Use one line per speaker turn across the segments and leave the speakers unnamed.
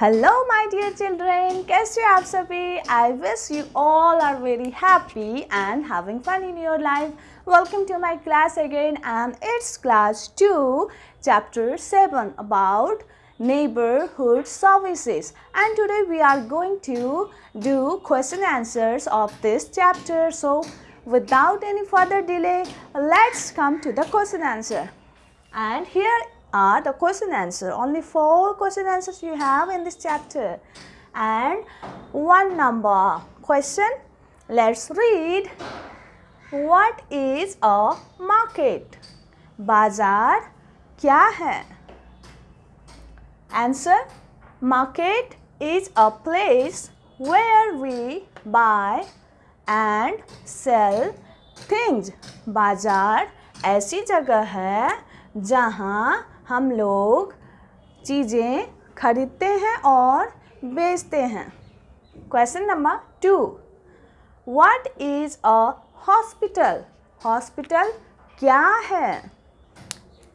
Hello my dear children कैसे हो आप सभी I wish you all are very happy and having fun in your life welcome to my class again and it's class two chapter 7 about neighborhood services and today we are going to do question answers of this chapter so without any further delay let's come to the question answer and here are the question answer. Only four question answers you have in this chapter and one number question. Let's read. What is a market? बाजार क्या है Answer. Market is a place where we buy and sell things. बाजार ऐसी जगह है जहाँ हम लोग चीज़ें खरीदते हैं और बेचते हैं। Question number two what is a hospital hospital क्या है?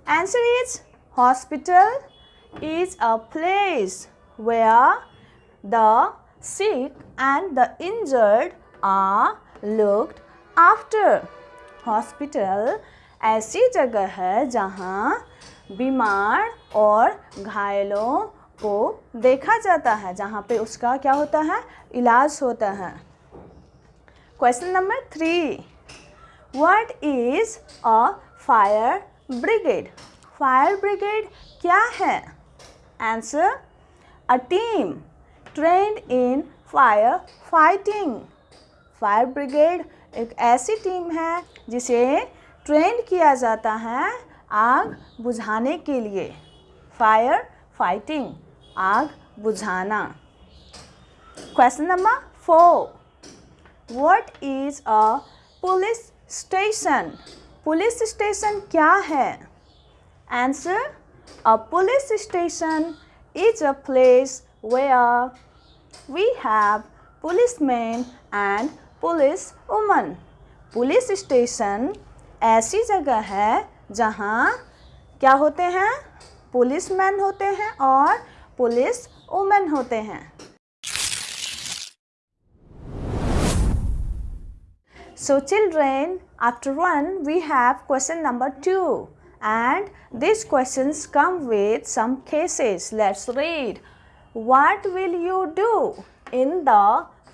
Answer is hospital is a place where the sick and the injured are looked after. Hospital ऐसी जगह है जहाँ बीमार और घायलों को देखा जाता है, जहाँ पे उसका क्या होता है? इलाज होता है। Question number three what is a fire brigade fire brigade क्या है? Answer a team trained in fire fighting fire brigade एक ऐसी टीम है जिसे ट्रेंड किया जाता है आग बुझाने के लिए। फायर फाइटिंग आग बुझाना। Question number four what is a police station police station क्या है? Answer a police station is a place where we have policeman and police woman police station ऐसी जगह है जहाँ क्या होते हैं? पुलिस मैन होते हैं और पुलिस वुमेन होते हैं। So children after one we have question number two and this question come with some cases let's read what will you do in the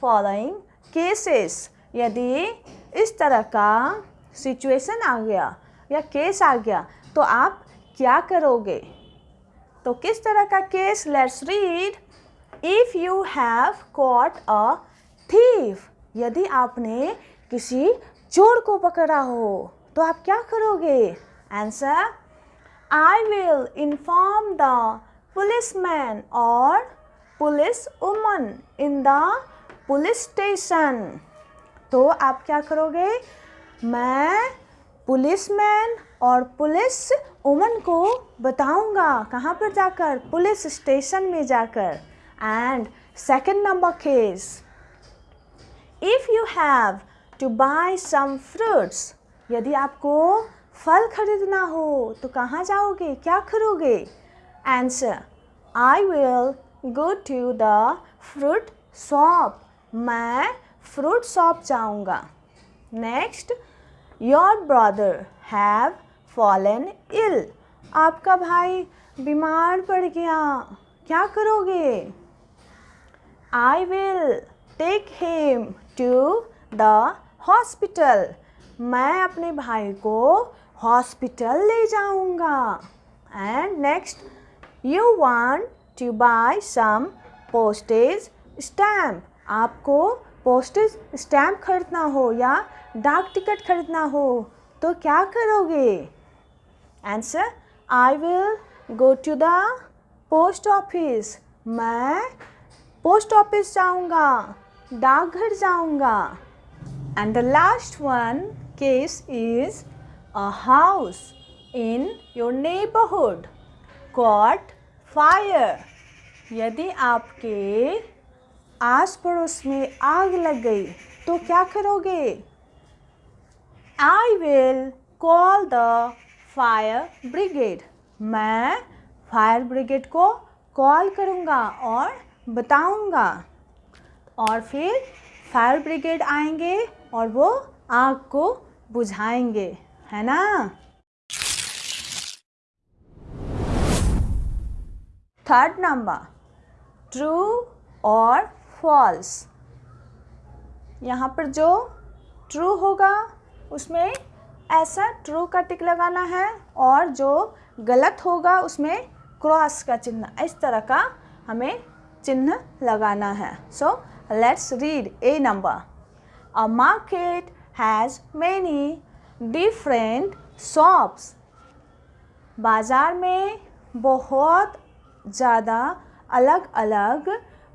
following cases यदि इस तरह का सिचुएशन आ गया या केस आ गया तो आप क्या करोगे? तो किस तरह का case? Let's read if you have caught a thief यदि आपने किसी चोर को पकड़ा हो तो आप क्या करोगे? Answer I will inform the police man और police woman in the police station तो आप क्या करोगे? मैं पुलिसमैन और पुलिस वुमन को बताऊँगा कहाँ पर जाकर, पुलिस स्टेशन में जाकर। And second number case if you have to buy some fruits यदि आपको फल खरीदना हो तो कहाँ जाओगे, क्या करोगे? Answer I will go to the fruit shop मैं फ्रूट शॉप जाऊँगा। Next your brother have fallen ill आपका भाई बीमार पड़ गया। क्या करोगे? I will take him to the hospital मैं अपने भाई को हॉस्पिटल ले जाऊँगा। And next you want to buy some postage stamp आपको पोस्टेज स्टैम्प खरीदना हो या डाक टिकट खरीदना हो तो क्या करोगे? Answer I will go to the post office मैं पोस्ट ऑफ़िस जाऊँगा, डाकघर जाऊँगा. And the last one case is a house in your neighbourhood caught fire यदि आपके आस पड़ोस में आग लग गई तो क्या करोगे? I will call the fire brigade मैं फायर ब्रिगेड को कॉल करूँगा और बताऊँगा। और फिर फायर ब्रिगेड आएँगे और वो आग को बुझाएँगे, है ना? थर्ड नंबर ट्रू और फॉल्स यहाँ पर जो ट्रू होगा, उसमें ऐसा ट्रू का टिक लगाना है और जो गलत होगा, उसमें क्रॉस का चिन्ह, इस तरह का हमें चिन्ह लगाना है। So let's read A number a market has many different shops बाज़ार में बहुत ज़्यादा अलग अलग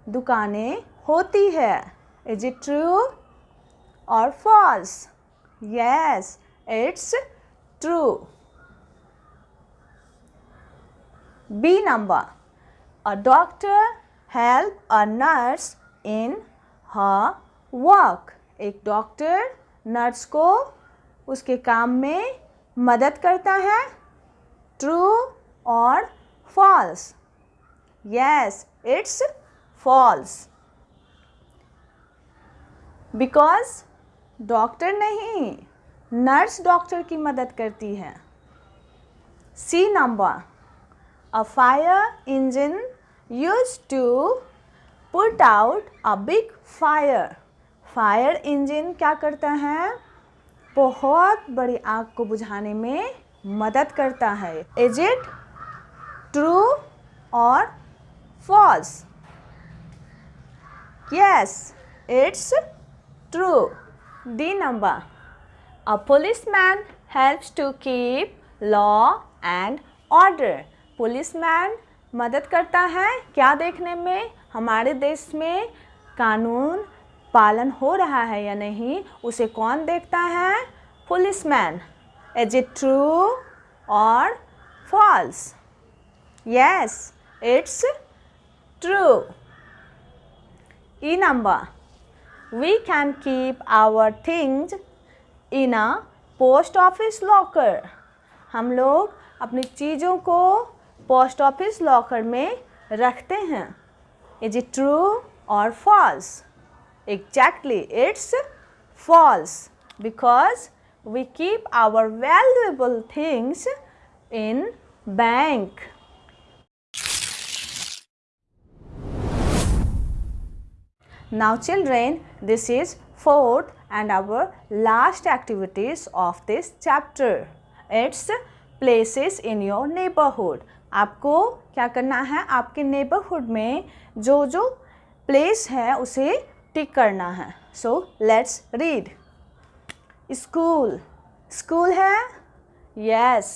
दुकानें होती है। इज़ इट ट्रू और false yes it's true B number a doctor help a nurse in her work एक डॉक्टर नर्स को उसके काम में मदद करता है। ट्रू और false yes it's false because doctor नहीं, नर्स डॉक्टर की मदद करती है। C number a fire engine use to put out a big fire fire engine क्या करता है? बहुत बड़ी आग को बुझाने में मदद करता है। इज़ इट ट्रू और false yes it's true D number a policeman helps to keep law and order policeman मदद करता है क्या देखने में? हमारे देश में कानून पालन हो रहा है या नहीं? उसे कौन देखता है? पुलिसमैन इज़ इट ट्रू और false yes it's true E number we can keep our things in a post office locker हम लोग अपनी चीज़ों को पोस्ट ऑफ़िस लॉकर में रखते हैं। इज़ इट ट्रू और false exactly it's false because we keep our valuable things in bank Now children, this is fourth and our last activities of this chapter. It's places in your neighborhood. आपको क्या करना है आपके neighbourhood में जो जो place है उसे टिक करना है so let's read school school है yes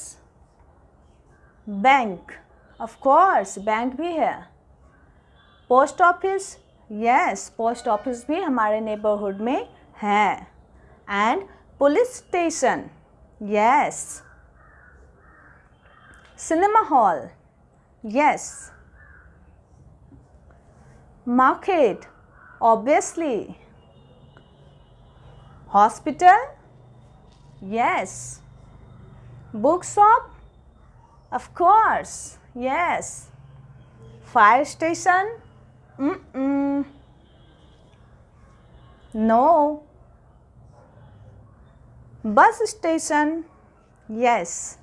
bank of course bank भी है post office yes post office भी हमारे नेबरहुड में है। And police station yes cinema hall yes market obviously hospital yes book shop of course yes fire station Mm -mm. No. Bus station. Yes.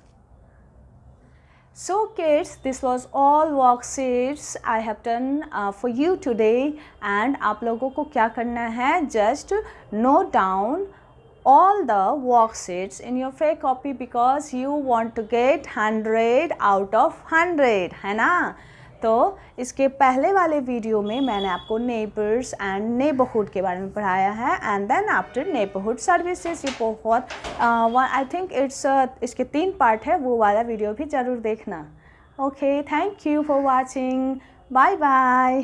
So kids, this was all worksheets I have done uh, for you today and आप लोगों को क्या करना है just note down all the worksheets in your fake copy because you want to get 100 out of 100 है ना तो इसके पहले वाले वीडियो में मैंने आपको नेबर्स एंड नेबरहुड के बारे में पढ़ाया है and then after neighbourhood services ये बहुत आई थिंक इट्स इसके तीन पार्ट है, वो वाला वीडियो भी ज़रूर देखना। Okay thank you for watching bye bye